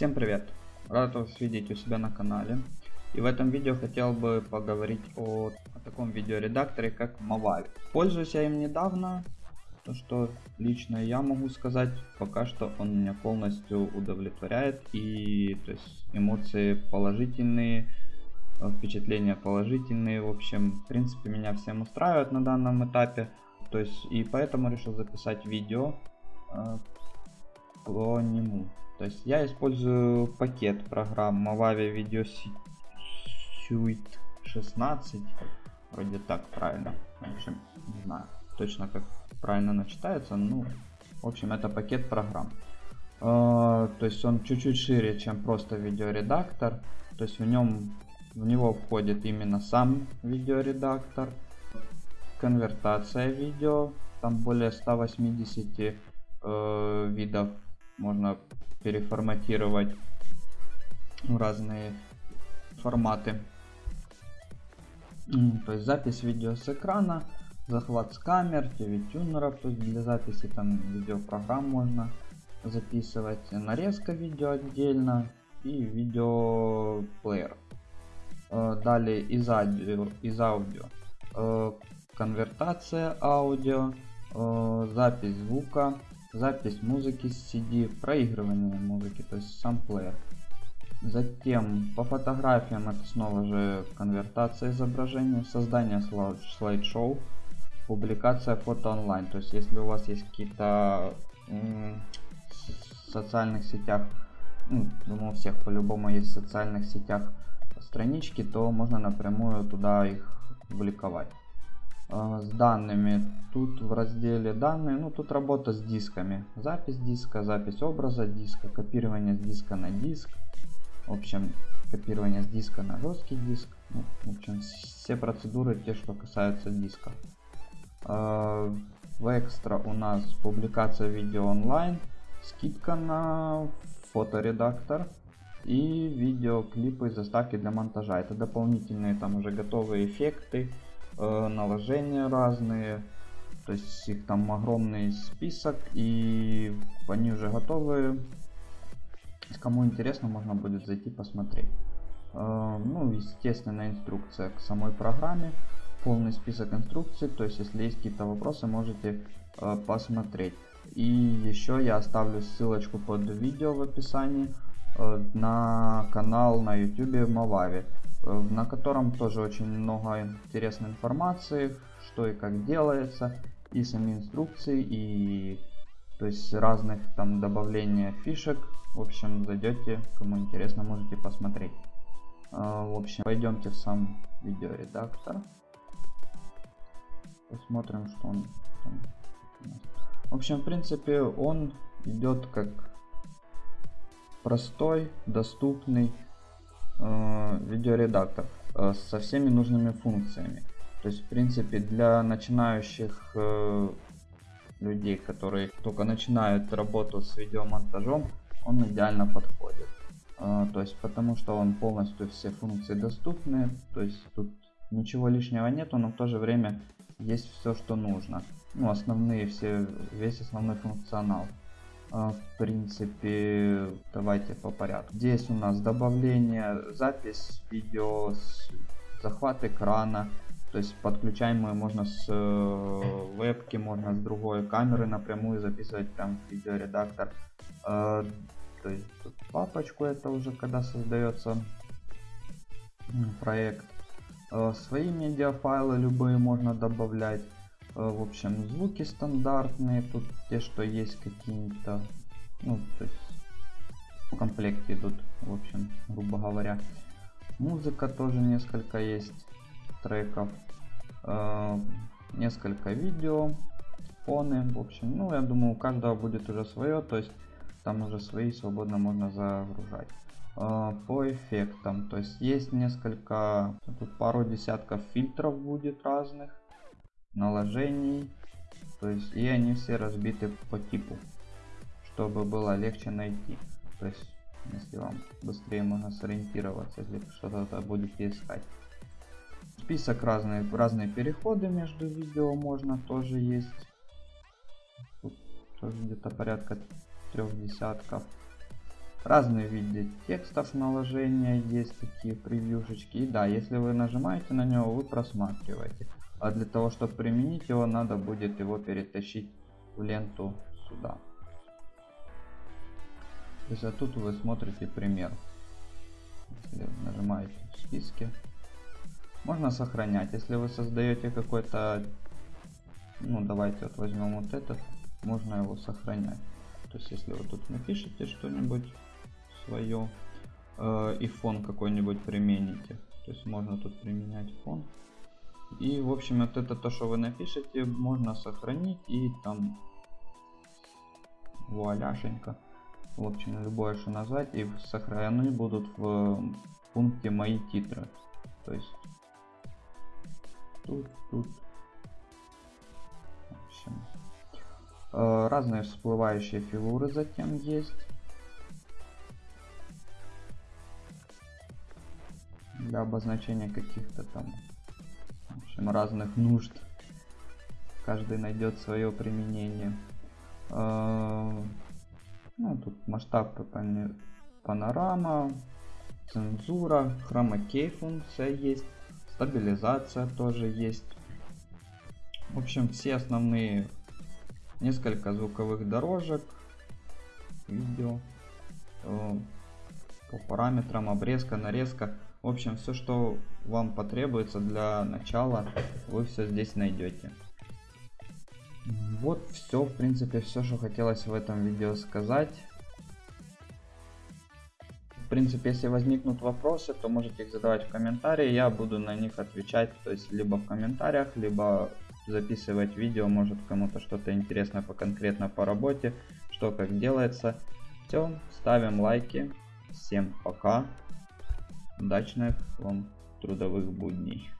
Всем привет! Рад вас видеть у себя на канале. И в этом видео хотел бы поговорить о, о таком видеоредакторе, как Movavi. Пользуюсь я им недавно, то что лично я могу сказать, пока что он меня полностью удовлетворяет. И то есть эмоции положительные, впечатления положительные. В общем, в принципе, меня всем устраивает на данном этапе. То есть, и поэтому решил записать видео э, по нему. То есть я использую пакет программ Movavi Video Suite 16. Вроде так правильно. В общем, не знаю точно как правильно она читается. Ну, в общем, это пакет программ. Uh, то есть он чуть-чуть шире, чем просто видеоредактор. То есть в нем в него входит именно сам видеоредактор, конвертация видео, там более 180 э, видов можно переформатировать в разные форматы. То есть запись видео с экрана, захват с камер, TV-тюнеров, то есть для записи там видеопрограмм можно записывать, нарезка видео отдельно и видеоплеер. Э, далее из аудио, из аудио э, конвертация аудио, э, запись звука, запись музыки с CD, проигрывание музыки, то есть сам плеер. Затем по фотографиям это снова же конвертация изображения, создание слайд-шоу, публикация фото онлайн. То есть если у вас есть какие-то социальных сетях, ну, думаю у всех по-любому есть в социальных сетях странички, то можно напрямую туда их публиковать. А, с данными. Тут в разделе данные, ну тут работа с дисками. Запись диска, запись образа диска, копирование с диска на диск. В общем, копирование с диска на жесткий диск. Ну, в общем, все процедуры, те, что касаются диска. А, в экстра у нас публикация видео онлайн, скидка на фоторедактор и видеоклипы заставки для монтажа. Это дополнительные там уже готовые эффекты, э, наложения разные. То есть их там огромный список и они уже готовы. Кому интересно, можно будет зайти посмотреть. Э, ну, естественно, инструкция к самой программе. Полный список инструкций. То есть, если есть какие-то вопросы, можете э, посмотреть. И еще я оставлю ссылочку под видео в описании э, на канал на YouTube Movavi. Э, на котором тоже очень много интересной информации, что и как делается, и сами инструкции, и то есть разных там добавления фишек. В общем, зайдете, кому интересно, можете посмотреть. Э, в общем, пойдемте в сам видеоредактор. Посмотрим, что он там. В общем, в принципе, он идет как простой, доступный видеоредактор э, со всеми нужными функциями. То есть, в принципе, для начинающих э, людей, которые только начинают работу с видеомонтажом, он идеально подходит. То есть, потому что он полностью все функции доступны, то есть тут ничего лишнего нету, но в то же время есть все, что нужно. Ну, основные все, весь основной функционал. А, в принципе, давайте по порядку. Здесь у нас добавление, запись видео, захват экрана. То есть подключаемую можно с э, вебки, можно с другой камеры напрямую записывать в видеоредактор. Э, то есть папочку это уже когда создается проект. Э, свои медиафайлы любые можно добавлять. Э, в общем, звуки стандартные, тут те, что есть какие-то, ну, то есть в комплекте идут, в общем, грубо говоря. Музыка тоже несколько есть треков, э, несколько видео, фоны, в общем, ну, я думаю, у каждого будет уже свое, то есть там уже свои свободно можно загружать. Э, по эффектам, то есть есть несколько, тут пару десятков фильтров будет разных, наложений. То есть и они все разбиты по типу, чтобы было легче найти. То есть если вам быстрее можно сориентироваться, если что-то будете искать. Список разные, разные переходы между видео можно тоже есть. Тут тоже где-то порядка трех десятков. Разные виды текстов наложения есть такие превьюшечки. И да, если вы нажимаете на него, вы просматриваете. А для того, чтобы применить его, надо будет его перетащить в ленту сюда. То есть а тут вы смотрите пример. Если нажимаете в списке. Можно сохранять. Если вы создаете какой-то... Ну, давайте вот возьмем вот этот. Можно его сохранять. То есть, если вы тут напишите что-нибудь свое э, и фон какой-нибудь примените. То есть, можно тут применять фон. И, в общем, вот это то, что вы напишете, можно сохранить и там вуаляшенько. В общем, любое что назвать и сохранены будут в пункте мои титры. То есть тут, тут. В общем, э, разные всплывающие фигуры затем есть. Для обозначения каких-то там в общем, разных нужд. Каждый найдет свое применение. Э, ну, тут масштаб панорама, цензура, хромакей функция есть, стабилизация тоже есть. В общем, все основные несколько звуковых дорожек, видео, э, по параметрам, обрезка, нарезка. В общем, все, что вам потребуется для начала, вы все здесь найдете. Вот все, в принципе, все, что хотелось в этом видео сказать. В принципе, если возникнут вопросы, то можете их задавать в комментарии, я буду на них отвечать, то есть либо в комментариях, либо записывать видео, может кому-то что-то интересное по конкретно по работе, что как делается. Все, ставим лайки, всем пока, удачных вам трудовых будней.